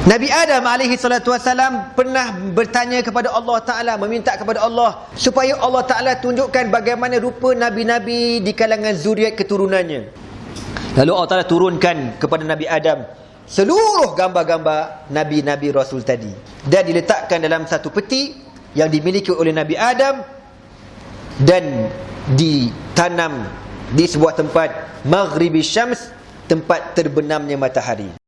Nabi Adam alaihi salatu wasalam pernah bertanya kepada Allah Taala meminta kepada Allah supaya Allah Taala tunjukkan bagaimana rupa nabi-nabi di kalangan zuriat keturunannya. Lalu Allah Taala turunkan kepada Nabi Adam seluruh gambar-gambar nabi-nabi rasul tadi dan diletakkan dalam satu peti yang dimiliki oleh Nabi Adam dan ditanam di sebuah tempat maghribi syams tempat terbenamnya matahari.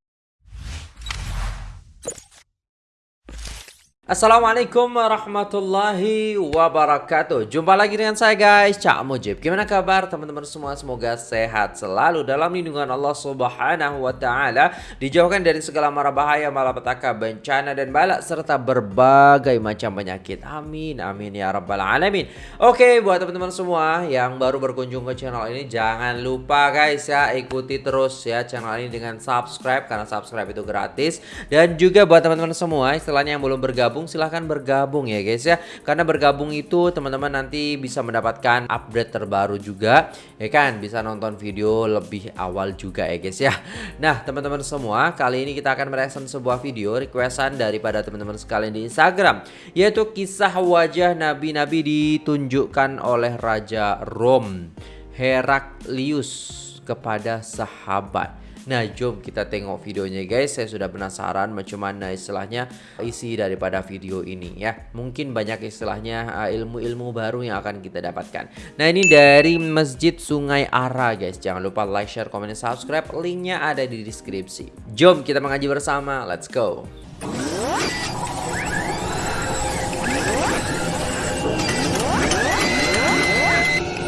Assalamualaikum warahmatullahi wabarakatuh. Jumpa lagi dengan saya guys. Cak Mujib. Gimana kabar teman-teman semua? Semoga sehat selalu Dalam lindungan Allah subhanahu wa ta'ala. Dijauhkan dari segala mara bahaya Malapetaka, bencana dan balak Serta berbagai macam penyakit. Amin, amin ya rabbal alamin. Oke buat teman-teman semua Yang baru berkunjung ke channel ini Jangan lupa guys ya Ikuti terus ya channel ini dengan subscribe Karena subscribe itu gratis. Dan juga buat teman-teman semua Istilahnya yang belum bergabung bergabung silahkan bergabung ya guys ya. Karena bergabung itu teman-teman nanti bisa mendapatkan update terbaru juga ya kan? Bisa nonton video lebih awal juga ya guys ya. Nah teman-teman semua kali ini kita akan mereaction sebuah video requestan daripada teman-teman sekalian di Instagram yaitu kisah wajah nabi-nabi ditunjukkan oleh Raja Rom Heraklius kepada sahabat Nah jom kita tengok videonya guys. Saya sudah penasaran macam mana istilahnya isi daripada video ini ya. Mungkin banyak istilahnya uh, ilmu-ilmu baru yang akan kita dapatkan. Nah ini dari Masjid Sungai Ara guys. Jangan lupa like, share, komen, dan subscribe. Linknya ada di deskripsi. Jom kita mengaji bersama. Let's go.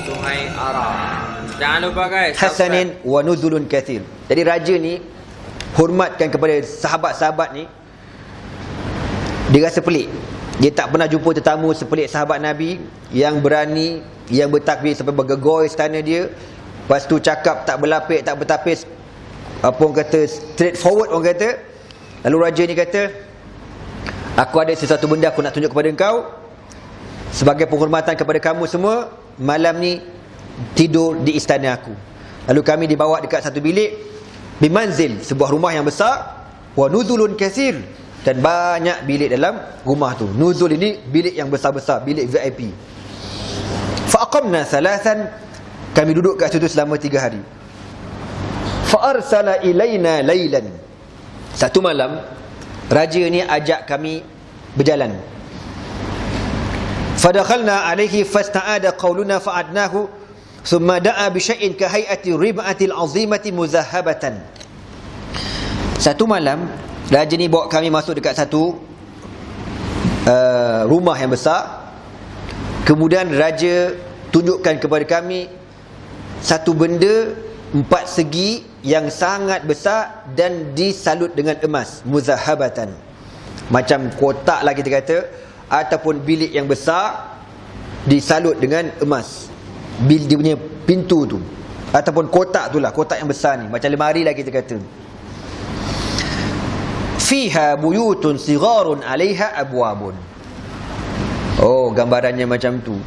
Sungai Ara. Jangan lupa guys Hasanin wa nuzulun kathir Jadi raja ni Hormatkan kepada sahabat-sahabat ni Dia rasa pelik. Dia tak pernah jumpa tetamu sepelik sahabat Nabi Yang berani Yang bertakbir sampai bergegoi istana dia. Lepas tu cakap tak berlapik Tak bertapis Apa orang kata Straight forward orang kata. Lalu raja ni kata Aku ada sesuatu benda aku nak tunjuk kepada engkau. Sebagai penghormatan kepada kamu semua Malam ni tidur di istana aku. Lalu kami dibawa dekat satu bilik bimanzil, sebuah rumah yang besar wa nuzulun kathir dan banyak bilik dalam rumah tu. Nuzul ini bilik yang besar-besar, bilik VIP. Fa aqamna thalathan kami duduk kat situ selama tiga hari. Fa arsala ilaina laylan. Satu malam raja ni ajak kami berjalan. Fadakhalna alaihi fasta'ada qawluna fa'adnahu Thumma da'a bi syai'in ka hay'ati rib'atil azimati muzahhabatan. Satu malam, raja ni bawa kami masuk dekat satu uh, rumah yang besar. Kemudian raja tunjukkan kepada kami satu benda empat segi yang sangat besar dan disalut dengan emas muzahabatan macam kotak lah kita kata ataupun bilik yang besar disalut dengan emas bil dia punya pintu tu ataupun kotak tu lah kotak yang besar ni. Macam lemari lah kita kata. Fiha buyutun sigharun alaiha abwabun. Oh gambarannya macam tu.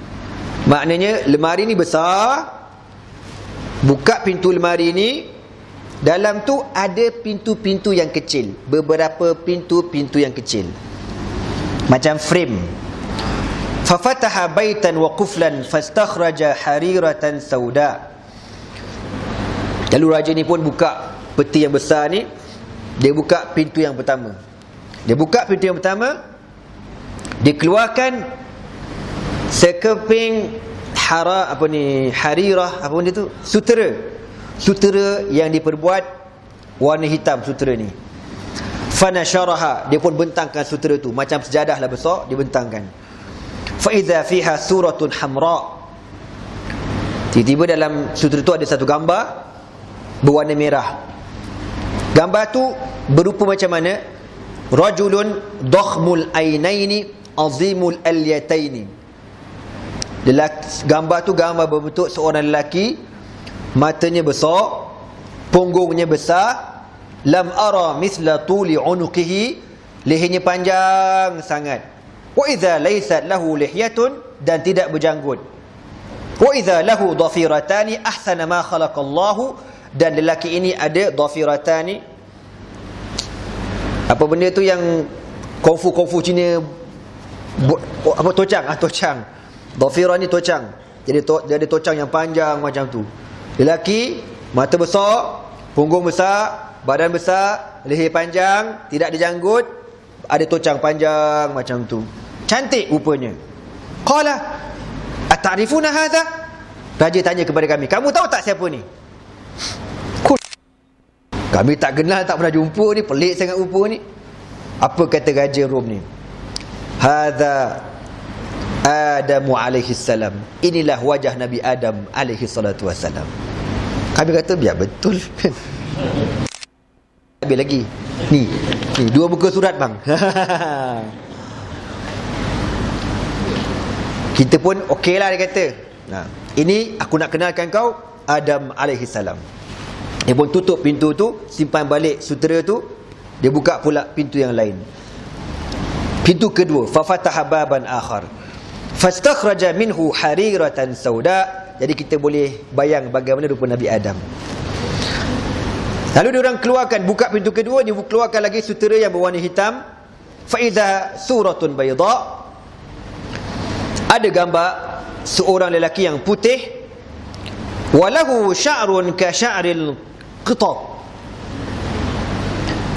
Maknanya lemari ni besar buka pintu lemari ni dalam tu ada pintu-pintu yang kecil. Beberapa pintu-pintu yang kecil. Macam frame baitan wa quflan fastakhraja hariratan sauda lalu raja ni pun buka peti yang besar ni. Dia buka pintu yang pertama. Dia buka pintu yang pertama dia keluarkan sekeping hara apa ni harirah apa benda tu sutera. Sutera yang diperbuat warna hitam sutera ni. Fanasharaha dia pun bentangkan sutera tu. Macam sejadah lah besar dia bentangkan Faiza fiha suratun hamra. Tiba-tiba dalam sutra itu ada satu gambar berwarna merah. Gambar tu berupa macam mana? Rajulun dakhmul ainaini azimul alyataini. Gambar tu gambar berbentuk seorang lelaki matanya besar, punggungnya besar, lam ara mithla tuli unuqihi, lehernya panjang sangat wa idza laysat lahu lihyatun dan tidak berjanggut wa idza lahu dhafiratani ahsana ma khalaqallahu dan lelaki ini ada dhafiratani Apa benda tu yang kungfu-kungfu Cina apa tocang ah tocang. Dhafira ni tocang. Jadi to, jadi tocang yang panjang macam tu. Lelaki mata besar, punggung besar, badan besar, leher panjang, tidak ada janggut, ada tocang panjang macam tu. Cantik rupanya. Qala Ata'rifuna hadha? Raja tanya kepada kami, kamu tahu tak siapa ni? Kami tak kenal, tak pernah jumpa ni, pelik sangat rupa ni. Apa kata raja Rom ni? Hadha Adamu alaihi salam. Inilah wajah Nabi Adam alaihi salatu wasalam. Kami kata biar betul. Habis lagi. Ni, ni dua buku surat bang. Kita pun okey lah dia kata. Nah, ini aku nak kenalkan kau Adam alaihi salam. Dia pun tutup pintu tu, simpan balik sutera tu, dia buka pula pintu yang lain. Pintu kedua, fa fataha baban akhar. Fastakhraja minhu hariratan sauda. Jadi kita boleh bayang bagaimana rupa Nabi Adam. Lalu dia orang keluarkan buka pintu kedua, dia keluarkan lagi sutera yang berwarna hitam. Fa idza suratun bayda. Ada gambar seorang lelaki yang putih. Walahu sya'run ka sya'ril qitat.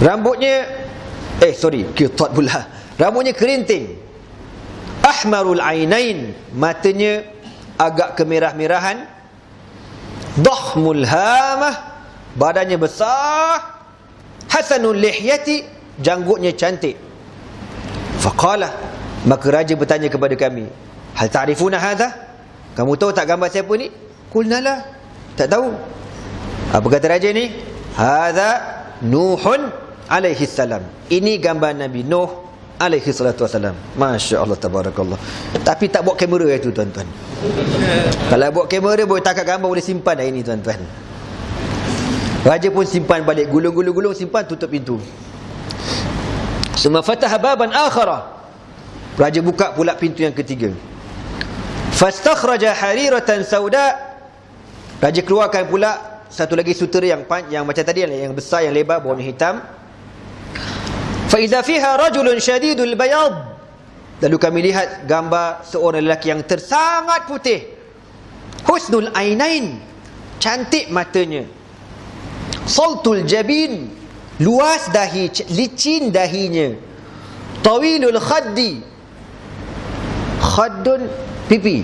Rambutnya eh sorry, qitat pula. Rambutnya kerinting. Ahmarul ainain matanya agak kemerah-merahan. Dahmul hamah. Badannya besar. Hasanul lihyati. Janggutnya cantik. Faqala maka raja bertanya kepada kami hal ta'rifuna hadha kamu tahu tak gambar siapa ni qulna la tak tahu apa kata raja ni hadha nuhun alaihi salam ini gambar nabi nuh alaihi salatu wasalam. Masya-Allah tabarakallah. Tapi tak bawa kamera itu tuan-tuan. Kalau bawa kamera boleh tangkap gambar boleh simpan dah ini tuan-tuan. Raja pun simpan balik gulung-gulung-gulung simpan tutup pintu. Suma fataha baban akhara. Raja buka pula pintu yang ketiga. Fastakhraja hariratan sauda. Raja keluarkan pula satu lagi sutera yang yang macam tadi yang besar yang lebar berwarna hitam Faiza fiha rajulun syadidul bayad. Lalu kami lihat gambar seorang lelaki yang tersangat putih. Husnul ainain. Cantik matanya. Saltul jabin. Luas dahi, licin dahinya. Tawilul khaddi. Khaddun pipi.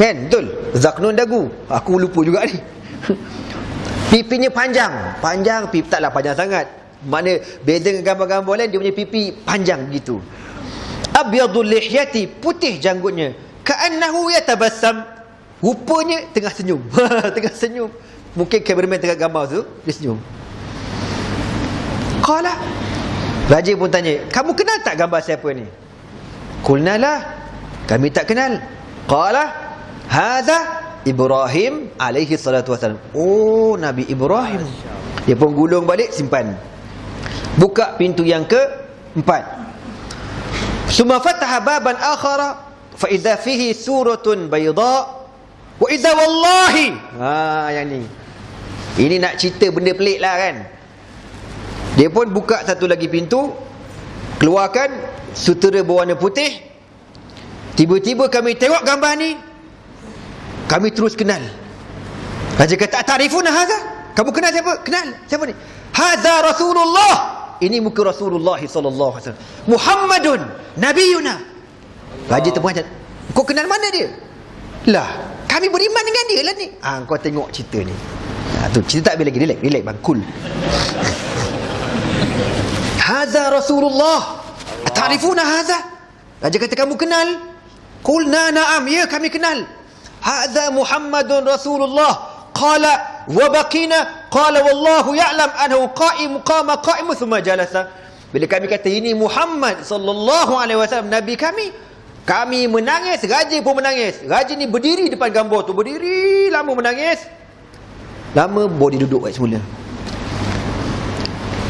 Kan? Betul? Zaknun dagu. Aku lupa juga ni. Pipinya panjang. Panjang, pipi taklah panjang sangat. Mana beza dengan gambar-gambar lain dia punya pipi panjang begitu. Abyadul lihyati putih janggutnya. Ka'annahu yatabassam. Rupanya tengah senyum. tengah senyum. Mungkin kameraman tengah gambar tu dia senyum. Qala Raja pun tanya, "Kamu kenal tak gambar siapa ni?" Qulnalah, "Kami tak kenal." Qala, "Hadza Ibrahim alaihi salatu wasalam." Oh, Nabi Ibrahim. Dia pun gulung balik simpan. Buka pintu yang ke empat. Suma fataha baban akhara fa idza fihi suratun bayda wa idza wallahi. Ha yang ni. Ini nak cerita benda pelik lah kan. Dia pun buka satu lagi pintu keluarkan sutera berwarna putih. Tiba-tiba kami tengok gambar ni. Kami terus kenal. Raja kata, "Ta'rifuna hadha?" Kamu kenal siapa? Kenal. Siapa ni? Hadza Rasulullah ini muka Rasulullah wasallam. Muhammadun nabiyuna. Raja macam, kau kenal mana dia? Lah, kami beriman dengan dia lah ni. Ah, kau tengok cerita ni. Ha, tu cerita tak lagi relax, relax bang, cool. Hadza Rasulullah. Ta'rifuna hadza? Raja kata kamu kenal? Qulna na'am, ya kami kenal. Hadza Muhammadun Rasulullah. Qala wa baqina. Qala wallahu ya'lam annahu qa'im qama qa'im thumma jalasa. Bila kami kata ini Muhammad sallallahu alaihi wasallam nabi kami kami menangis raja pun menangis. Raja ni berdiri depan gambar tu berdiri lama menangis. Lama boleh duduk kat semula.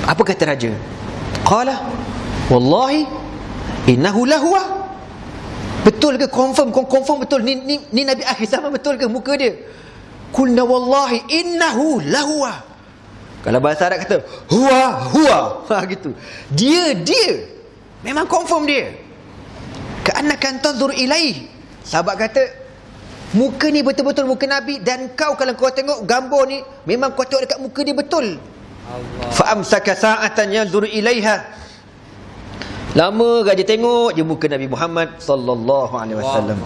Apa kata raja? Qala wallahi innahu lahwa betul ke confirm confirm betul ni ni, ni nabi akhir zaman betul ke muka dia Kulna wallahi innahu lahuwa. Kalau bahasa Arab kata huwa huwa. Ha gitu. Dia dia. Memang confirm dia. Ka'annaka tanzur ilaih. Sahabat kata muka ni betul-betul muka Nabi dan kau kalau kau tengok gambar ni memang kau tengok dekat muka dia betul. Allah. Fa amsaka sa'atan yanzur ilaiha. Lama gaji tengok je muka Nabi Muhammad sallallahu alaihi wasallam.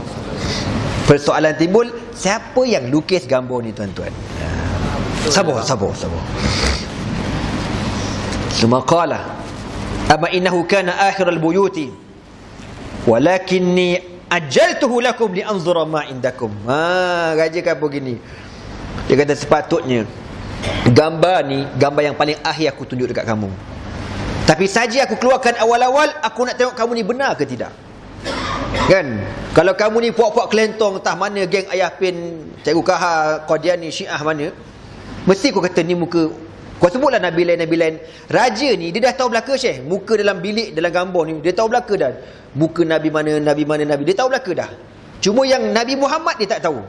Persoalan timbul, siapa yang lukis gambar ni tuan-tuan? Sabar, sabar, sabar. Suma qala, "Amma innahu kana akhir al-buyuti walakinni ajaltuhu lakum li anzura ma indakum." Ha, raja kata begini. Dia kata sepatutnya gambar ni gambar yang paling akhir aku tunjuk dekat kamu. Tapi saja aku keluarkan awal-awal aku nak tengok kamu ni benar ke tidak. Kan? Kalau kamu ni puak-puak kelentong entah mana geng ayah pin cikgu Kahar Qadiani Syiah mana mesti kau kata ni muka kau sebutlah Nabi lain Nabi lain. Raja ni dia dah tahu belaka Syekh. Muka dalam bilik dalam gambar ni dia tahu belaka dah. Muka Nabi mana Nabi mana Nabi dia tahu belaka dah. Cuma yang Nabi Muhammad dia tak tahu.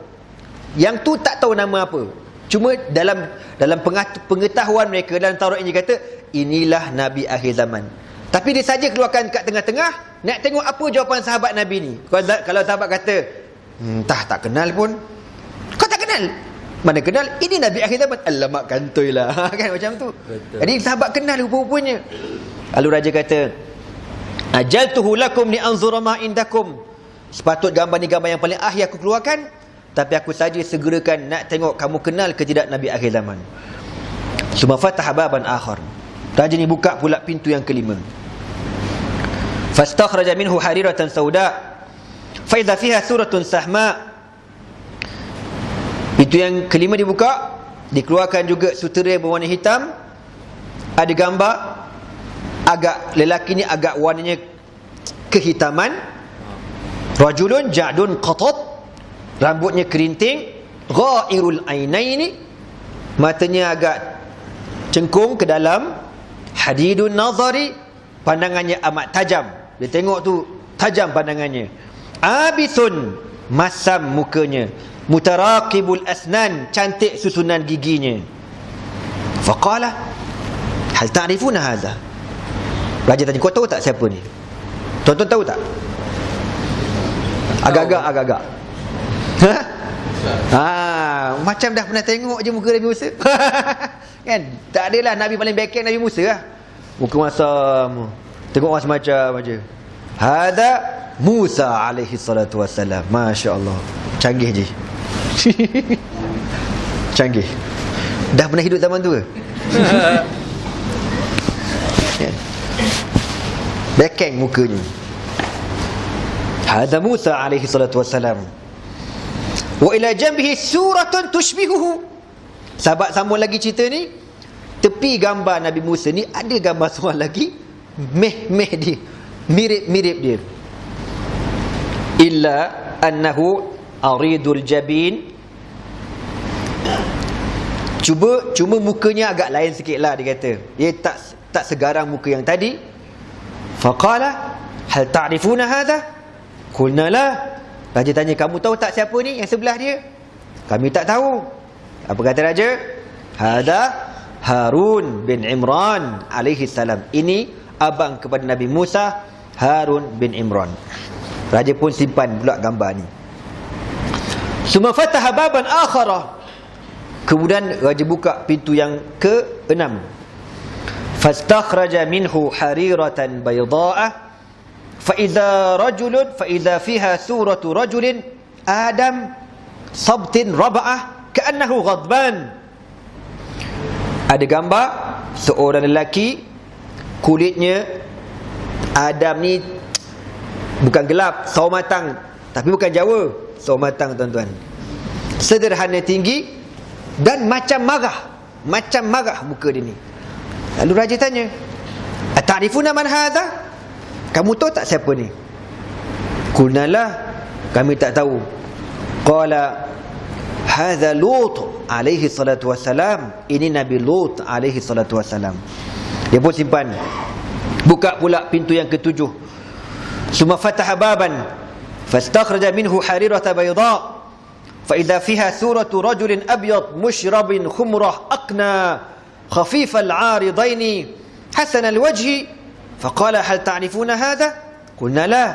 Yang tu tak tahu nama apa cuma dalam dalam pengetahuan mereka dalam Taurat ini kata inilah Nabi akhir zaman. Tapi dia saja keluarkan kat tengah-tengah nak tengok apa jawapan sahabat Nabi ni. Kalau, kalau sahabat kata entah hmm, tak kenal pun. Kau tak kenal? Mana kenal? Ini Nabi akhir zaman. Alamak kantoi lah. Kan macam tu. Betul. jadi sahabat kenal rupa-rupanya. Lalu raja kata ajaltuhu lakum li anzura ma indakum. Sepatut gambar ni gambar yang paling akhir aku keluarkan tapi aku saja segerakan nak tengok kamu kenal ke tidak Nabi akhir zaman. Suma fatah baban akhar. Raja ni buka pula pintu yang kelima. Fastakhraja minhu hariratan sauda. Faidha fiha suratun sahma. Pintu yang kelima dibuka Dikeluarkan juga sutera berwarna hitam. Ada gambar Agak lelaki ni agak warnanya Kehitaman. Rajulun ja'dun qatat Rambutnya kerinting Ghairul ainaini Matanya agak Cengkung ke dalam Hadidun nazari Pandangannya amat tajam. Dia tengok tu Tajam pandangannya. Abisun Masam mukanya. Mutaraqibul asnan Cantik susunan giginya. Faqala Hal ta'rifuna hadha? Raja tanya Kau tahu tak siapa ni? Tuan-tuan tahu tak? Agak-agak Agak-agak Ha? Ha, macam dah pernah tengok je muka Nabi Musa. kan? Tak adalah Nabi paling backhand Nabi Musa lah. Muka masam. Tengok orang semacam aja. Hada Musa alaihi salatu wassalam. Masya-Allah. Canggih je. Canggih. Dah pernah hidup zaman tu ke? kan? Backhand mukanya. Hada Musa alaihi salatu wassalam. Wa ila jambihi suratun tushbihuhu. Sahabat sambung lagi cerita ni. Tepi gambar Nabi Musa ni ada gambar seorang lagi meh-meh dia. Mirip-mirip dia. Illa annahu aridul jabin. Cuba cuma mukanya agak lain sikitlah dia kata. Dia tak tak segarang muka yang tadi. Faqala hal ta'rifuna hadha? Qulna la Raja tanya, kamu tahu tak siapa ni yang sebelah dia? Kami tak tahu. Apa kata raja? Hada Harun bin Imran alaihi salam. Ini abang kepada Nabi Musa, Harun bin Imran. Raja pun simpan pula gambar ni. Suma fataha baban akhara. Kemudian raja buka pintu yang ke-6. Fastakhraja minhu hariratan baydha'ah faida rajulun faida fiha suratu rajulin adam sabtin raba'ah كَأَنَّهُ ghadban. Ada gambar seorang lelaki kulitnya Adam ni bukan gelap, sawo matang tapi bukan jawa, sawo matang tuan-tuan. Sederhana tinggi dan macam marah macam marah muka dia ni. Lalu raja tanya atarifuna man هذا؟ Kamu tahu tak siapa ni? Kunalah kami tak tahu. Qala hadza Lut alaihi salatu wassalam. Ini Nabi Lut alaihi salatu wassalam. Dia pun simpan. Buka pula pintu yang ketujuh. Suma fataha baban fastakhraja minhu harirata bayda. Idza fiha suratu rajulin abyad mushrabin khumrah aqna خفيف العارضين حسن الوجه Faqala hal ta'rifuna hadha? Qulna la.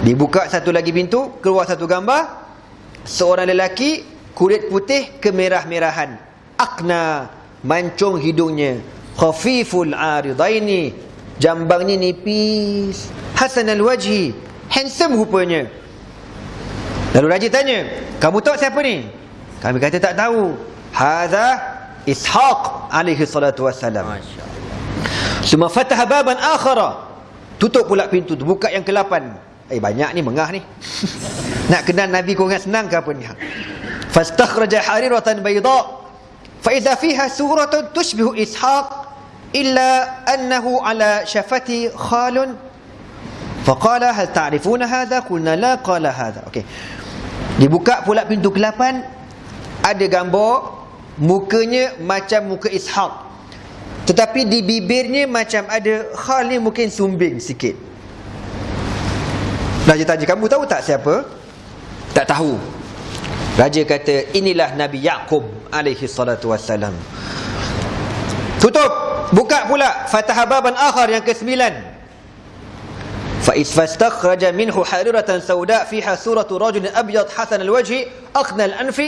Dibuka satu lagi pintu, keluar satu gambar seorang lelaki kulit putih kemerah-merahan. Aqna mancung hidungnya. Khafiful aridaini. Jambangnya nipis. Hasan al-wajhi. Handsome rupanya. Lalu raja tanya, kamu tahu siapa ni? Kami kata tak tahu. Hadha Ishaq alaihi salatu wassalam. Masya Suma fataha baban akhara. Tutup pula pintu tu, buka yang ke-8. Eh banyak ni mengah ni. Nak kenal Nabi kau ingat senang ke apa ni? Fastakhraja hariratan bayda. Fa idza fiha suratun tushbihu ishaq illa annahu ala shafati khalun. Faqala hal ta'rifuna hadha? Qulna la qala hadha. Okey. Dibuka pula pintu ke-8 ada gambar mukanya macam muka Ishaq tetapi di bibirnya macam ada khal ni mungkin sumbing sikit. Raja tanya, kamu tahu tak siapa? Tak tahu. Raja kata, inilah Nabi Yaqub alaihi salatu wassalam. Tutup. Buka pula. Fatah baban akhar yang ke-9. فإذ فاستخرج منه حريرة سوداء فيها سورة رجل أبيض حسن الوجه أخنى الأنف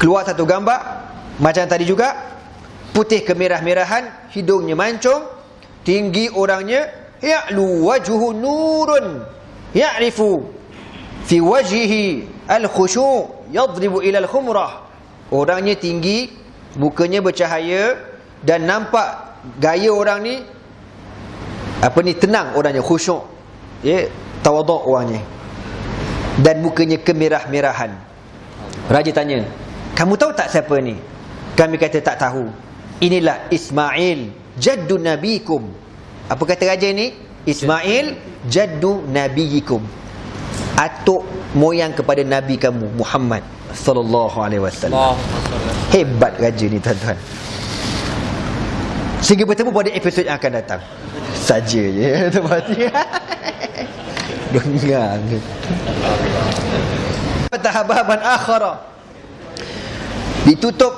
keluar satu gambar macam tadi juga putih kemerah-merahan, hidungnya mancung, tinggi orangnya, ya'lu wajhu nurun, ya'rifu fi wajhihi al-khushu' yadribu ila al-khumrah. Orangnya tinggi, mukanya bercahaya dan nampak gaya orang ni apa ni tenang orangnya khusyuk. Ya, tawaduk orangnya. Dan mukanya kemerah-merahan. Raja tanya, "Kamu tahu tak siapa ni?" Kami kata tak tahu. Inilah Ismail jaddu nabikum. Apa kata raja ni? Ismail jaddu nabiyikum. Atuk moyang kepada nabi kamu Muhammad sallallahu alaihi wasallam. Hebat raja ni tuan-tuan. Sehingga bertemu pada episod yang akan datang. Saja je tempat. Dengar. Tahababan akhara. Ditutup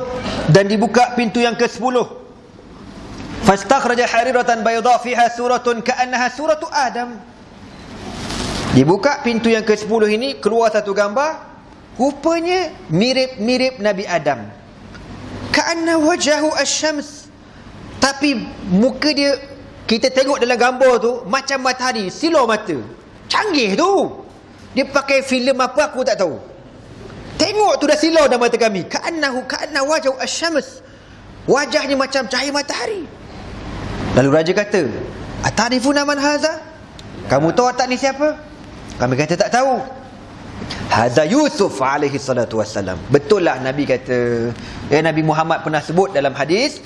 dan dibuka pintu yang ke-10. Fastakhraja hariratan bayda fiha suratun ka'annaha suratu Adam. Dibuka pintu yang ke-10 ini keluar satu gambar rupanya mirip-mirip Nabi Adam. Ka'anna wajahu asy-syams. Tapi muka dia kita tengok dalam gambar tu macam matahari, silau mata. Canggih tu. Dia pakai filem apa aku tak tahu. Tengok tu dah silau dalam mata kami. Ka'annahu ka'anna wajhu asy-syams. Wajahnya macam cahaya matahari. Lalu raja kata, "Atarifuna man hadza?" Kamu tahu tak ni siapa? Kami kata tak tahu. Hadza Yusuf alaihi salatu wassalam. Betul lah Nabi kata, ya Nabi Muhammad pernah sebut dalam hadis,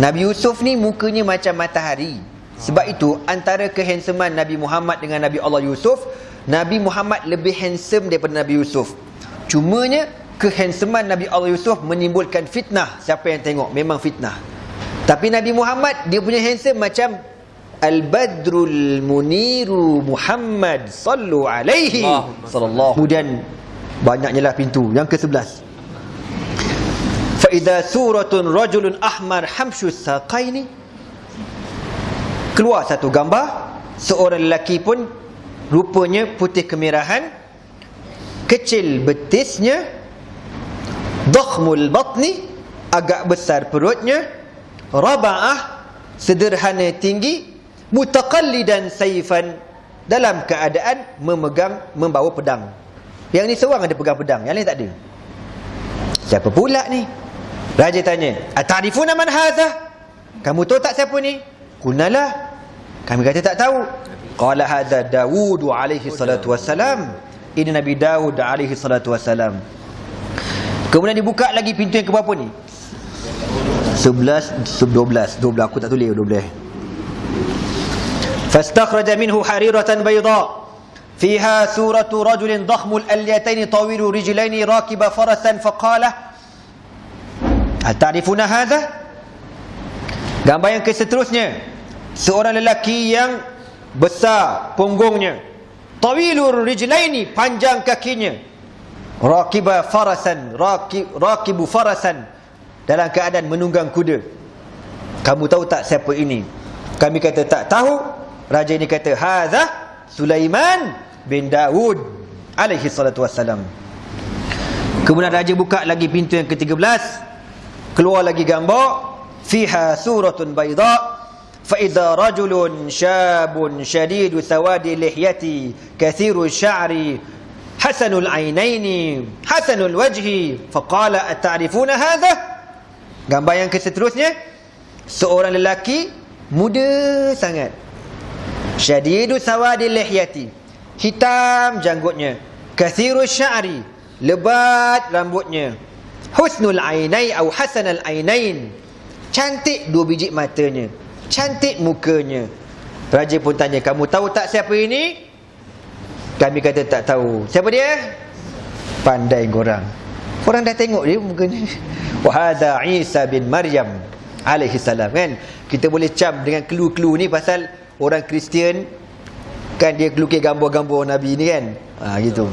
Nabi Yusuf ni mukanya macam matahari. Sebab itu antara kehansaman Nabi Muhammad dengan Nabi Allah Yusuf, Nabi Muhammad lebih handsome daripada Nabi Yusuf. Cumanya kehansaman Nabi Allah Yusuf menimbulkan fitnah. Siapa yang tengok memang fitnah. Tapi Nabi Muhammad dia punya handsome macam Al-Badrul Muniru Muhammad sallu alaihi sallallahu. Kemudian banyaknya lah pintu yang ke-11. Fa idza suratun rajulun ahmar hamshu saqaini keluar satu gambar seorang lelaki pun rupanya putih kemerahan kecil betisnya dakhmul batni agak besar perutnya rabaah sederhana tinggi mutaqallidan saifan dalam keadaan memegang membawa pedang. Yang ni seorang ada pegang pedang yang lain tak ada. Siapa pula ni? Raja tanya atarifuna man hadha kamu tahu tak siapa ni? Kunalah. Kami kata tak tahu. Qala hadha daud alaihi salatu wassalam ini nabi daud alaihi salatu wassalam kemudian dibuka lagi pintu yang ke berapa ni 11 12 12 aku tak tulis 12 فاستخرج منه حريرة بيضاء فيها سورة رجل ضخم الأليتين طويل رجلين راكب فرسا فقال هل تعرفون هذا gambar yang keseterusnya seorang lelaki yang besar punggungnya tawilur rijlaini panjang kakinya rakiba farasan rakibu farasan dalam keadaan menunggang kuda. Kamu tahu tak siapa ini? Kami kata tak tahu. Raja ini kata, "Hadza Sulaiman bin Daud alaihi salatu wassalam." Kemudian raja buka lagi pintu yang ke-13. Keluar lagi gambar fiha suratun bayda فإذا رجل شاب شديد سواد اللحية كثير الشعر حسن العينين حسن الوجه فقال أتعرفون هذا gambar yang keseterusnya seorang lelaki muda sangat syadidu sawadil lihyati hitam janggutnya kathiru sya'ri lebat rambutnya husnul ainai atau hasanal ainain cantik dua biji matanya Cantik mukanya. Raja pun tanya, kamu tahu tak siapa ini? Kami kata tak tahu. Siapa dia? Pandai korang. Korang dah tengok dia mukanya. Wahada Isa bin Maryam alaihi salam kan. Kita boleh cam dengan clue-clue ni pasal orang Kristian kan dia lukis gambar-gambar Nabi ni kan. Ha gitu.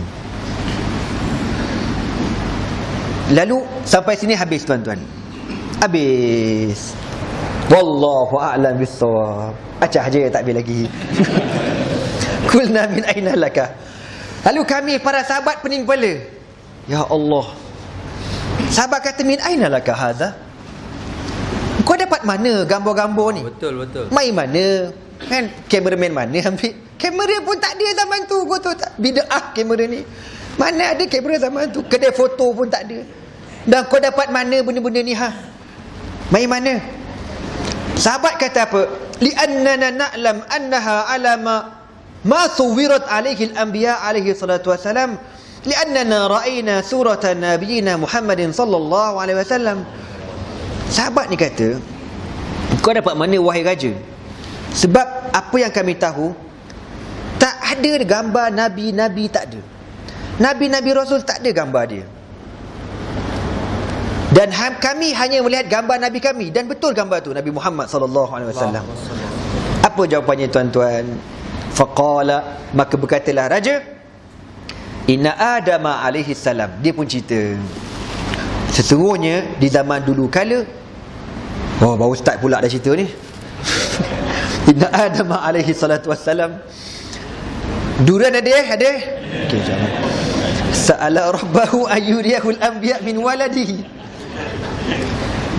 Lalu sampai sini habis tuan-tuan. Habis. Wallahu a'lam bissawab. Acah je tak habis lagi. Kulna min aina laka? Lalu kami para sahabat pening kepala. Ya Allah. Sahabat kata min aina laka hadha? Kau dapat mana gambar-gambar ni? Betul betul. Mai mana? Kan kameraman mana ambil? Kamera pun tak ada zaman tu. Kau tahu tak? Bida'ah kamera ni. Mana ada kamera zaman tu? Kedai foto pun tak ada. Dan kau dapat mana benda-benda ni ha? Mai mana? Sahabat kata apa? Li'annana na'lam annaha alama ma suwirat alaihi al-anbiya alaihi salatu wasalam. Li'annana ra'ayna surata nabiyina Muhammadin sallallahu alaihi wasallam. Sahabat ni kata, kau dapat mana wahai raja? Sebab apa yang kami tahu, tak ada gambar nabi-nabi tak ada. Nabi-nabi rasul tak ada gambar dia. Dan ha- kami hanya melihat gambar Nabi kami dan betul gambar tu Nabi Muhammad sallallahu alaihi wasallam. Apa jawapannya tuan-tuan? Faqala maka berkatalah raja Inna Adam alaihi salam dia pun cerita Sesungguhnya di zaman dulu kala Oh baru start pula dah cerita ni Inna Adam alaihi salatu wassalam Duran ada eh? Ada? Okey jangan Sa'ala rabbahu ayyuriyahul anbiya min waladihi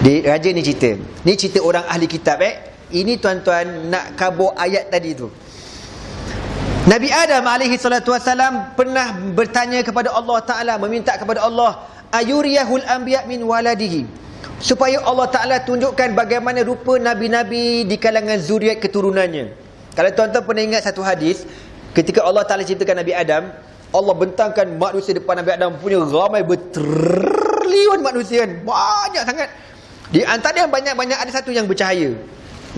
di raja ni cerita. Ni cerita orang ahli kitab eh. Ini tuan-tuan nak kabur ayat tadi tu. Nabi Adam alaihi salatu wasalam pernah bertanya kepada Allah Taala meminta kepada Allah ayuriyahul anbiya min waladihi supaya Allah Taala tunjukkan bagaimana rupa nabi-nabi di kalangan zuriat keturunannya. Kalau tuan-tuan pernah ingat satu hadis ketika Allah Taala ceritakan Nabi Adam, Allah bentangkan manusia depan Nabi Adam punya ramai bertrilion manusia kan. Banyak sangat. Di antara yang banyak-banyak ada satu yang bercahaya.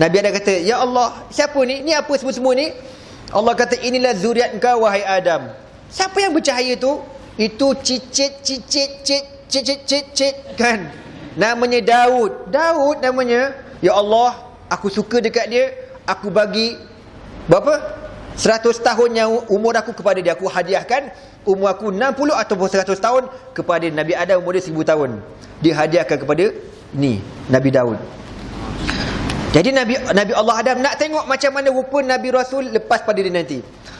Nabi Adam kata, "Ya Allah, siapa ni? Ni apa semua-semua ni?" Allah kata, "Inilah zuriat engkau wahai Adam." Siapa yang bercahaya tu? Itu cicit cicit cicit cicit cicit kan. Namanya Daud. Daud namanya. Ya Allah, aku suka dekat dia. Aku bagi berapa? 100 tahun yang umur aku kepada dia aku hadiahkan umur aku 60 ataupun 100 tahun kepada Nabi Adam umur dia 1000 tahun. Dia hadiahkan kepada ni Nabi Daud. Jadi Nabi Nabi Allah Adam nak tengok macam mana rupa Nabi Rasul lepas pada dia nanti.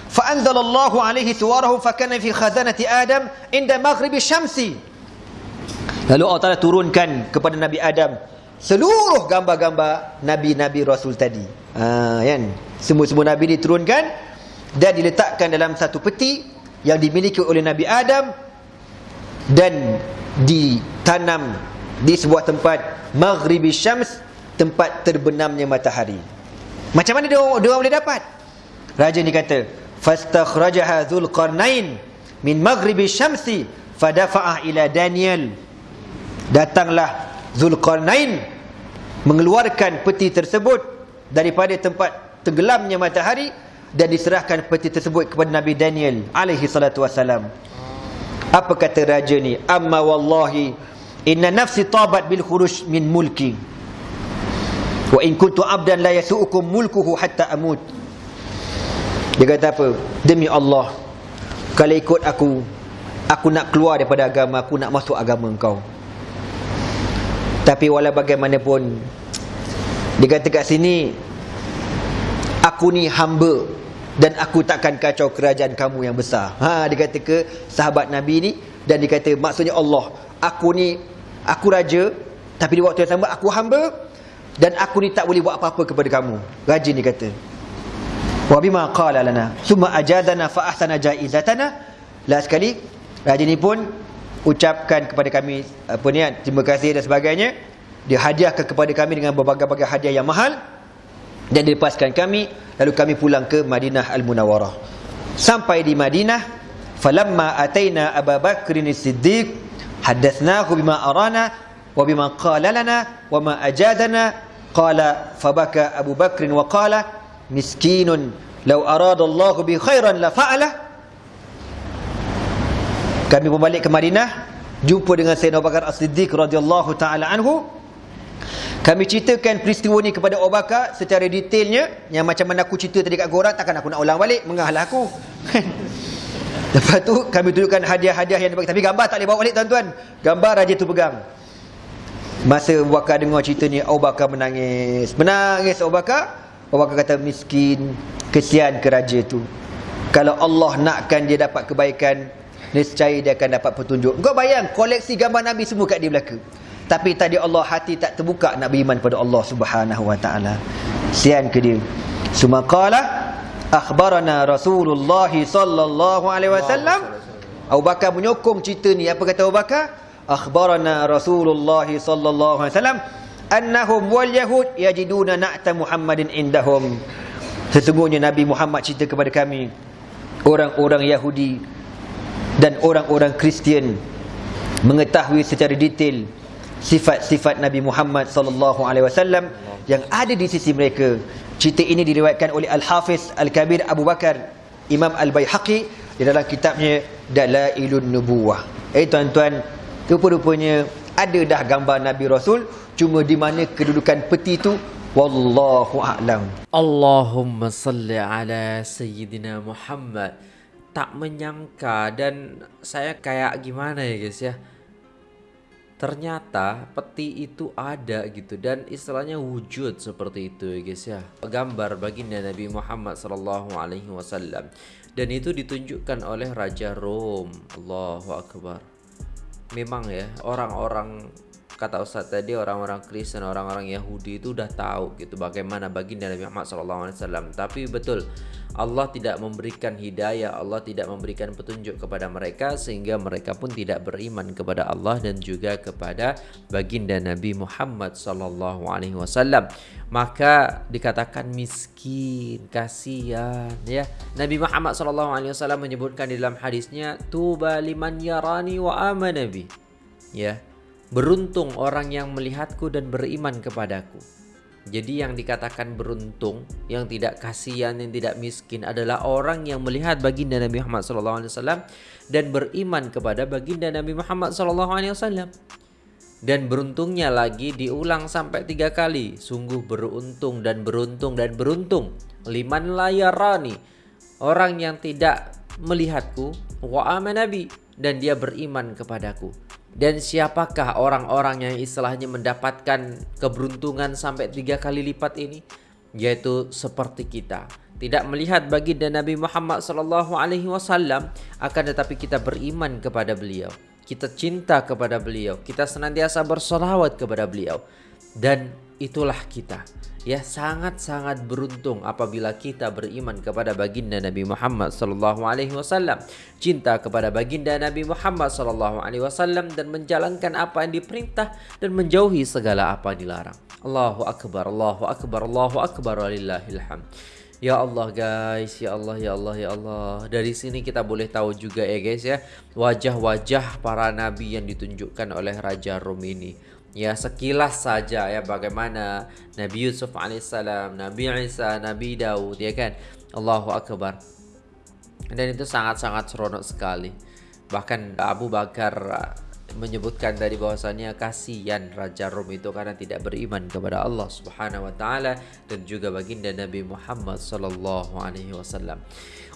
Fa anzalallahu alaihi suwarahu fa kana fi khazanati Adam inda maghribi syamsi. Lalu Allah Taala turunkan kepada Nabi Adam seluruh gambar-gambar nabi-nabi Rasul tadi. Ha kan? Semua-semua nabi diturunkan dan diletakkan dalam satu peti yang dimiliki oleh Nabi Adam dan ditanam di sebuah tempat maghribi syams tempat terbenamnya matahari. Macam mana dia, dia boleh dapat? Raja ni kata fastakhrajaha zulqarnain min maghribi syamsi fadafa'ah ila daniel. Datanglah zulqarnain mengeluarkan peti tersebut daripada tempat tenggelamnya matahari dan diserahkan peti tersebut kepada Nabi Daniel alaihi salatu wasalam apa kata raja ni amma wallahi Inna nafsi tabat bil khuruj min mulki. Wa in kuntu abdan la yasu'ukum mulkuhu hatta amut. Dia kata apa? Demi Allah, kalau ikut aku, aku nak keluar daripada agama, aku nak masuk agama engkau. Tapi walau bagaimanapun Dia kata kat sini Aku ni hamba Dan aku takkan kacau kerajaan kamu yang besar. Ha, Dia kata ke sahabat Nabi ni Dan dia kata maksudnya Allah Aku ni Aku raja Tapi di waktu yang sama aku hamba Dan aku ni tak boleh buat apa-apa kepada kamu. Raja ni kata. Wa bima qala lana Summa ajadana fa ahsana jaizatana. Last sekali Raja ni pun ucapkan kepada kami apa ni terima kasih dan sebagainya. Dia hadiahkan kepada kami dengan berbagai-bagai hadiah yang mahal dan dilepaskan kami lalu kami pulang ke Madinah Al-Munawwarah sampai di Madinah falamma ataina Abu Bakr as-Siddiq hadatsnahu bima arana wa bima qala lana wa ma ajadana qala fabaka Abu Bakr wa qala miskinun law arada Allah bi khairan la fa'ala. Kami pun balik ke Madinah jumpa dengan Sayyidina Abu Bakar As-Siddiq radhiyallahu taala anhu kami ceritakan peristiwa ni kepada Abu Bakar secara detailnya. Yang macam mana aku cerita tadi kat korang takkan aku nak ulang balik? Mengahlah aku. Lepas tu kami tunjukkan hadiah-hadiah yang dibagi tapi gambar tak boleh bawa balik tuan-tuan. Gambar raja tu pegang. Masa Abu Bakar dengar cerita ni Abu Bakar menangis. Menangis Abu Bakar. Abu Bakar kata miskin kesian ke raja tu. Kalau Allah nakkan dia dapat kebaikan nescaya dia akan dapat petunjuk. Kau bayang koleksi gambar Nabi semua kat dia belaka. Tapi tadi Allah hati tak terbuka nak beriman pada Allah Subhanahu wa taala. Sian ke dia. Sumaqala akhbarana Rasulullah sallallahu alaihi wasallam. Abu Bakar menyokong cerita ni. Apa kata Abu Bakar? Akhbarana Rasulullah sallallahu alaihi wasallam annahum wal yahud yajiduna na'ta Muhammadin indahum. Sesungguhnya Nabi Muhammad cerita kepada kami orang-orang Yahudi dan orang-orang Kristian mengetahui secara detail sifat-sifat Nabi Muhammad sallallahu alaihi wasallam yang ada di sisi mereka. Cerita ini diriwayatkan oleh Al-Hafiz Al-Kabir Abu Bakar Imam Al-Baihaqi di dalam kitabnya Dalailun Nubuwah. Eh tuan-tuan, rupa-rupanya ada dah gambar Nabi Rasul cuma di mana kedudukan peti itu wallahu a'lam. Allahumma salli ala sayyidina Muhammad tak menyangka dan saya kayak gimana ya guys ya ternyata peti itu ada gitu dan istilahnya wujud seperti itu ya guys ya. Gambar baginda Nabi Muhammad wasallam. Dan itu ditunjukkan oleh raja Rom. Allahu akbar. Memang ya orang-orang kata Ustaz tadi orang-orang Kristen, orang-orang Yahudi itu udah tahu gitu bagaimana baginda Nabi Muhammad SAW. Tapi betul Allah tidak memberikan hidayah, Allah tidak memberikan petunjuk kepada mereka sehingga mereka pun tidak beriman kepada Allah dan juga kepada baginda Nabi Muhammad SAW. Maka dikatakan miskin, kasihan ya. Nabi Muhammad SAW menyebutkan di dalam hadisnya tuba liman yarani wa amanabi. Ya, Beruntung orang yang melihatku dan beriman kepadaku. Jadi yang dikatakan beruntung, yang tidak kasihan, yang tidak miskin adalah orang yang melihat baginda Nabi Muhammad SAW dan beriman kepada baginda Nabi Muhammad SAW. Dan beruntungnya lagi diulang sampai tiga kali. Sungguh beruntung dan beruntung dan beruntung. Liman layarani. Orang yang tidak melihatku. Wa amanabi. Dan dia beriman kepadaku. Dan siapakah orang-orang yang istilahnya mendapatkan keberuntungan sampai tiga kali lipat ini? Yaitu seperti kita. Tidak melihat baginda Nabi Muhammad wasallam akan tetapi kita beriman kepada beliau. Kita cinta kepada beliau. Kita senantiasa bersolawat kepada beliau. Dan itulah kita ya sangat-sangat beruntung apabila kita beriman kepada baginda Nabi Muhammad sallallahu alaihi wasallam, cinta kepada baginda Nabi Muhammad sallallahu alaihi wasallam dan menjalankan apa yang diperintah dan menjauhi segala apa yang dilarang. Allahu akbar, Allahu akbar, Allahu akbar walillahil hamd. Ya Allah guys, ya Allah, ya Allah, ya Allah. Dari sini kita boleh tahu juga ya guys ya, wajah-wajah para nabi yang ditunjukkan oleh Raja Rum ini ya sekilas saja ya bagaimana Nabi Yusuf alaihissalam, Nabi Isa, Nabi Daud ya kan. Allahu akbar. Dan itu sangat-sangat seronok sekali. Bahkan Abu Bakar menyebutkan tadi bahwasannya kasihan Raja Rom itu karena tidak beriman kepada Allah Subhanahu wa taala dan juga baginda Nabi Muhammad sallallahu alaihi wasallam.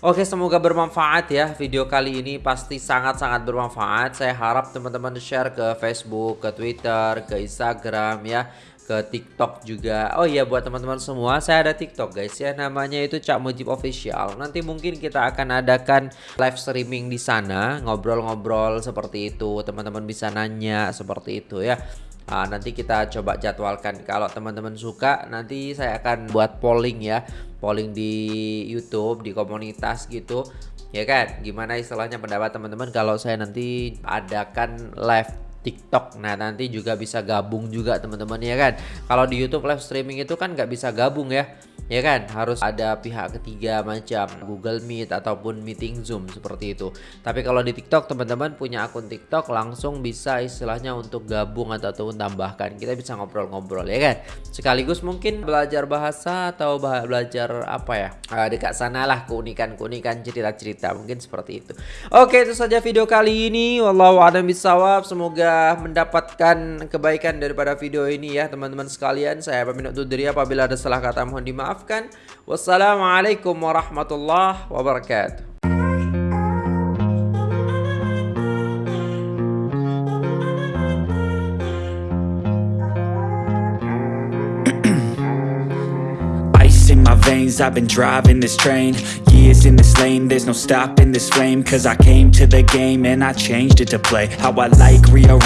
Oke, semoga bermanfaat ya video kali ini pasti sangat-sangat bermanfaat. Saya harap teman-teman share ke Facebook, ke Twitter, ke Instagram ya ke TikTok juga. Oh iya buat teman-teman semua, saya ada TikTok guys ya, namanya itu Cak Mujib Official. Nanti mungkin kita akan adakan live streaming di sana, ngobrol-ngobrol seperti itu. Teman-teman bisa nanya seperti itu ya. Nah, nanti kita coba jadwalkan. Kalau teman-teman suka, nanti saya akan buat polling ya, polling di YouTube, di komunitas gitu. Ya kan, gimana istilahnya pendapat teman-teman kalau saya nanti adakan live TikTok. Nah, nanti juga bisa gabung juga teman-teman ya kan. Kalau di YouTube live streaming itu kan nggak bisa gabung ya ya kan? Harus ada pihak ketiga macam Google Meet ataupun meeting Zoom seperti itu. Tapi kalau di TikTok teman-teman punya akun TikTok langsung bisa istilahnya untuk gabung ataupun tambahkan. Kita bisa ngobrol-ngobrol ya kan? Sekaligus mungkin belajar bahasa atau belajar apa ya? Uh, dekat sana lah keunikan-keunikan cerita-cerita mungkin seperti itu. Oke itu saja video kali ini. Wallahu a'lam bisawab semoga mendapatkan kebaikan daripada video ini ya teman-teman sekalian. Saya pamit undur apabila ada salah kata mohon dimaaf maafkan. Wassalamualaikum warahmatullahi wabarakatuh. in my veins I've been driving this train Years in this lane There's no stopping this flame Cause I came to the game And I changed it to play How I like rearrange